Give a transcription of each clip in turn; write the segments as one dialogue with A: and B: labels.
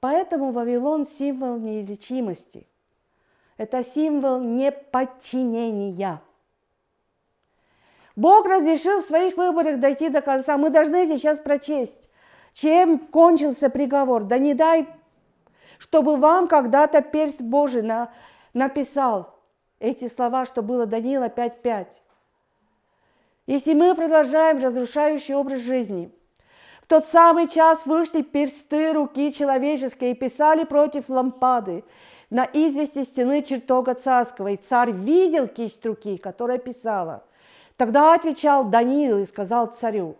A: Поэтому Вавилон – символ неизлечимости. Это символ неподчинения. Бог разрешил в своих выборах дойти до конца. Мы должны сейчас прочесть, чем кончился приговор. Да не дай, чтобы вам когда-то перст Божий на, написал эти слова, что было Даниила 5.5. Если мы продолжаем разрушающий образ жизни, тот самый час вышли персты руки человеческой и писали против лампады на извести стены чертога царского, и царь видел кисть руки, которая писала. Тогда отвечал Даниил и сказал царю,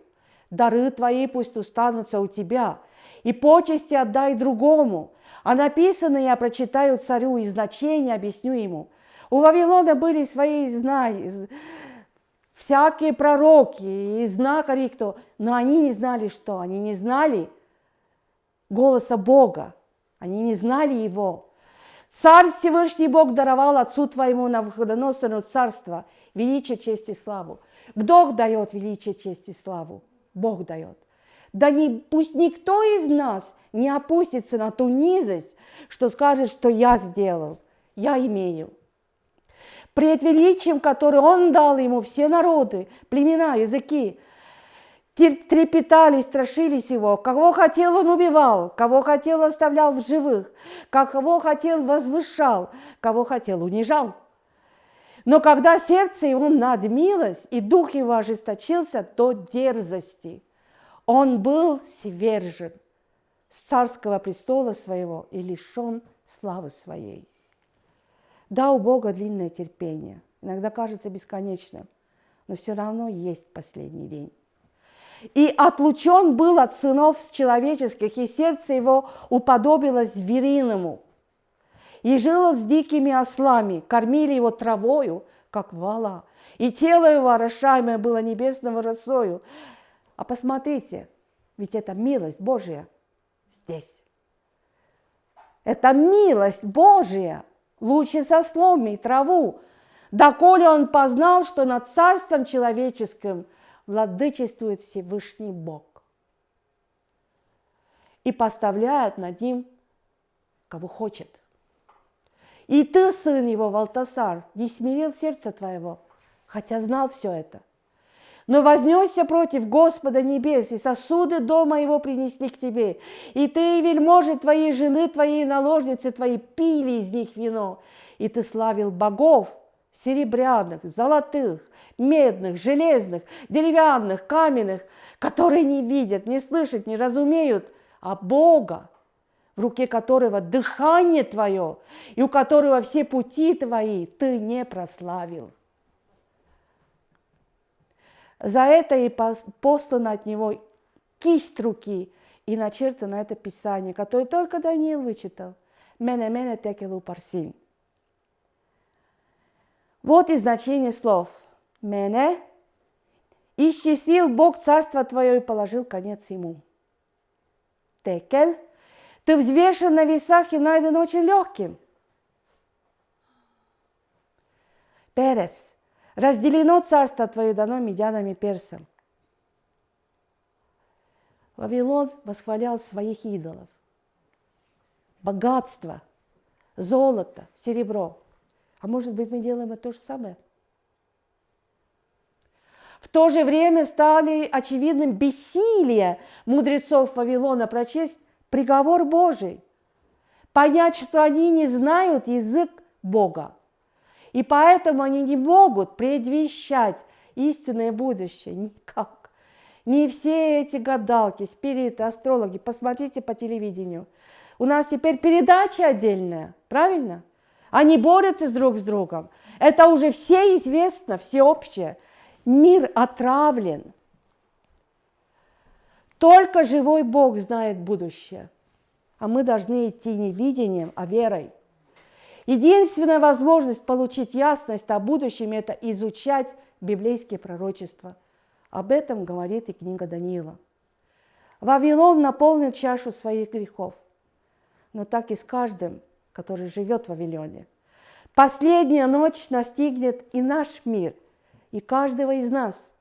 A: «Дары твои пусть устанутся у тебя, и почести отдай другому, а написанное я прочитаю царю и значение объясню ему». У Вавилона были свои знания, всякие пророки и знахари, кто, но они не знали что, они не знали голоса Бога, они не знали Его. Царь Всевышний Бог даровал отцу твоему на выходоносную царство, величие, честь и славу. Кто дает величие, честь и славу? Бог дает. Да не, пусть никто из нас не опустится на ту низость, что скажет, что я сделал, я имею пред величием, которое Он дал ему, все народы, племена, языки, трепетали, страшились его. Кого хотел, он убивал, кого хотел, оставлял в живых, кого хотел, возвышал, кого хотел, унижал. Но когда сердце его надмилось, и дух его ожесточился до дерзости, он был свержен с царского престола своего и лишен славы своей. Да, у Бога длинное терпение. Иногда кажется бесконечным, но все равно есть последний день. И отлучен был от сынов человеческих, и сердце его уподобилось звериному. И жил он с дикими ослами, кормили его травою, как вала, и тело его орошаемое было небесного росою. А посмотрите, ведь это милость Божья здесь. Это милость Божья – лучше сосломи, траву, доколе он познал, что над царством человеческим владычествует Всевышний Бог и поставляет над ним, кого хочет. И ты, сын его, Валтасар, не смирил сердце твоего, хотя знал все это но вознесся против Господа небес, и сосуды дома его принесли к тебе. И ты, и вельможи твоей жены, твоей наложницы твои пили из них вино. И ты славил богов, серебряных, золотых, медных, железных, деревянных, каменных, которые не видят, не слышат, не разумеют, а Бога, в руке которого дыхание твое, и у которого все пути твои ты не прославил. За это и послана от него кисть руки и начертано это писание, которое только Даниил вычитал. Мене, мене, текелу парсин. Вот и значение слов. Мене исчислил Бог царство твое и положил конец ему. Текель, ты взвешен на весах и найден очень легким. Перес, Разделено царство твое, дано медянам и персам. Вавилон восхвалял своих идолов. Богатство, золото, серебро. А может быть, мы делаем то же самое? В то же время стали очевидным бессилие мудрецов Вавилона прочесть приговор Божий, понять, что они не знают язык Бога. И поэтому они не могут предвещать истинное будущее никак. Не все эти гадалки, спириты, астрологи, посмотрите по телевидению. У нас теперь передача отдельная, правильно? Они борются друг с другом. Это уже все известно, всеобщее. Мир отравлен. Только живой Бог знает будущее. А мы должны идти не видением, а верой. Единственная возможность получить ясность о будущем – это изучать библейские пророчества. Об этом говорит и книга Даниила. Вавилон наполнил чашу своих грехов, но так и с каждым, который живет в Вавилоне. Последняя ночь настигнет и наш мир, и каждого из нас.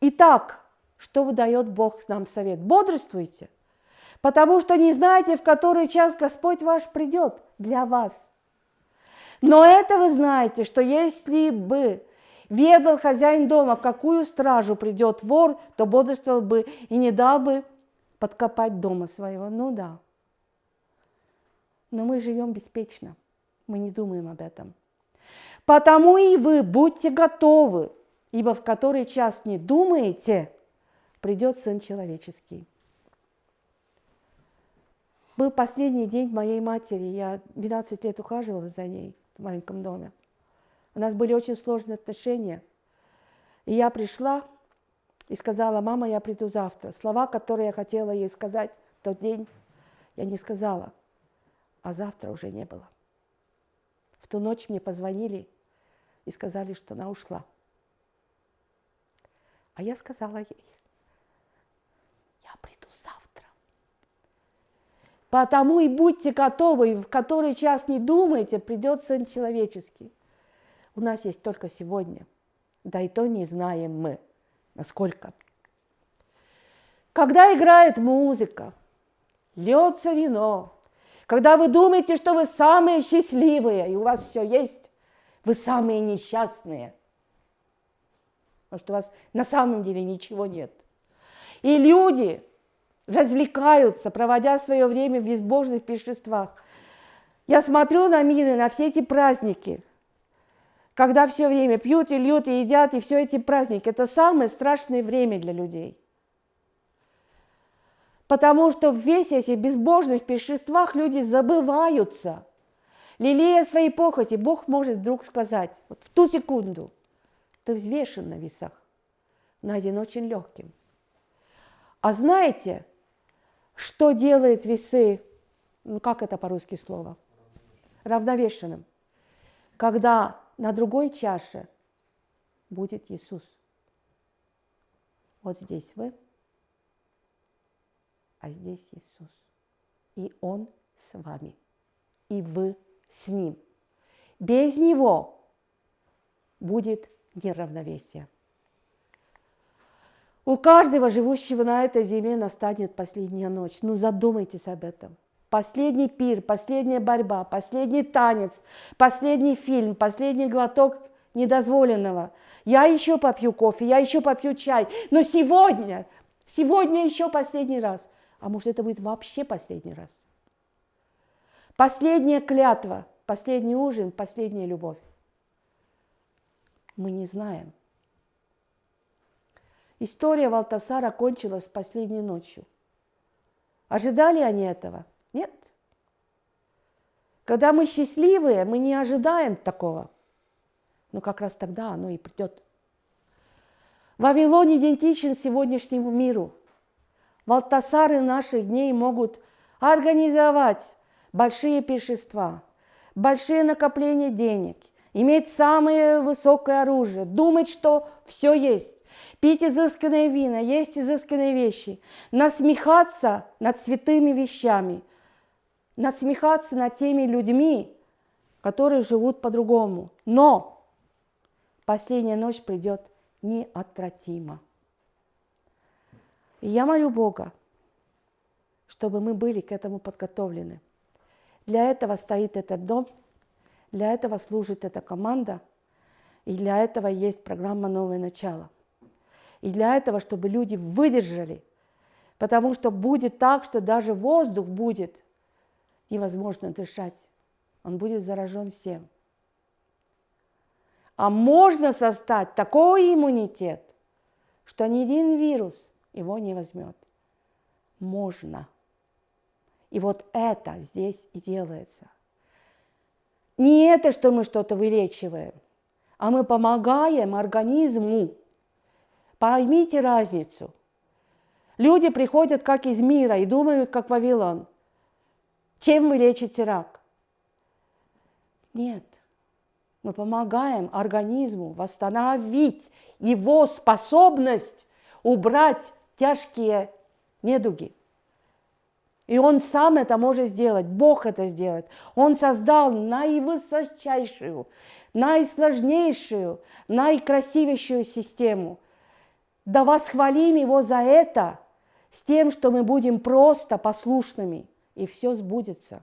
A: Итак, что выдает Бог нам совет? Бодрствуйте, потому что не знаете, в который час Господь ваш придет для вас. Но это вы знаете, что если бы ведал хозяин дома, в какую стражу придет вор, то бодрствовал бы и не дал бы подкопать дома своего. Ну да. Но мы живем беспечно, мы не думаем об этом. Потому и вы будьте готовы, ибо в который час не думаете, придет Сын Человеческий. Был последний день моей матери, я 12 лет ухаживала за ней в маленьком доме. У нас были очень сложные отношения. И я пришла и сказала, мама, я приду завтра. Слова, которые я хотела ей сказать в тот день, я не сказала, а завтра уже не было. В ту ночь мне позвонили и сказали, что она ушла. А я сказала ей, я приду завтра. Потому и будьте готовы, в который час не думайте, придет Сын Человеческий. У нас есть только сегодня. Да и то не знаем мы, насколько. Когда играет музыка, льется вино, когда вы думаете, что вы самые счастливые, и у вас все есть, вы самые несчастные. Потому что у вас на самом деле ничего нет. И люди развлекаются, проводя свое время в безбожных пиршествах. Я смотрю на мир и на все эти праздники – когда все время пьют и льют и едят, и все эти праздники. Это самое страшное время для людей. Потому что в весь этих безбожных пиршествах люди забываются. Лелея свои похоти, Бог может вдруг сказать, вот в ту секунду, ты взвешен на весах, найден очень легким. А знаете, что делает весы, ну как это по-русски слово? Равновешенным. Когда на другой чаше будет Иисус. Вот здесь вы, а здесь Иисус. И Он с вами, и вы с Ним. Без Него будет неравновесие. У каждого живущего на этой земле настанет последняя ночь. Ну задумайтесь об этом – Последний пир, последняя борьба, последний танец, последний фильм, последний глоток недозволенного. Я еще попью кофе, я еще попью чай, но сегодня, сегодня еще последний раз. А может это будет вообще последний раз? Последняя клятва, последний ужин, последняя любовь. Мы не знаем. История Валтасара кончилась последней ночью. Ожидали они этого? Нет. Когда мы счастливые, мы не ожидаем такого. Но как раз тогда оно и придет. Вавилон идентичен сегодняшнему миру. Валтасары наших дней могут организовать большие пиршества, большие накопления денег, иметь самое высокое оружие, думать, что все есть, пить изысканные вина, есть изысканные вещи, насмехаться над святыми вещами – насмехаться над теми людьми, которые живут по-другому. Но последняя ночь придет неотвратимо. И я молю Бога, чтобы мы были к этому подготовлены. Для этого стоит этот дом, для этого служит эта команда, и для этого есть программа «Новое начало». И для этого, чтобы люди выдержали, потому что будет так, что даже воздух будет – невозможно дышать. Он будет заражен всем. А можно создать такой иммунитет, что ни один вирус его не возьмет. Можно. И вот это здесь и делается. Не это, что мы что-то вылечиваем, а мы помогаем организму. Поймите разницу. Люди приходят как из мира и думают, как Вавилон – чем вы лечите рак? Нет. Мы помогаем организму восстановить его способность убрать тяжкие недуги. И он сам это может сделать, Бог это сделает. Он создал наивысочайшую, наисложнейшую, наикрасивейшую систему. Да восхвалим его за это с тем, что мы будем просто послушными, и все сбудется.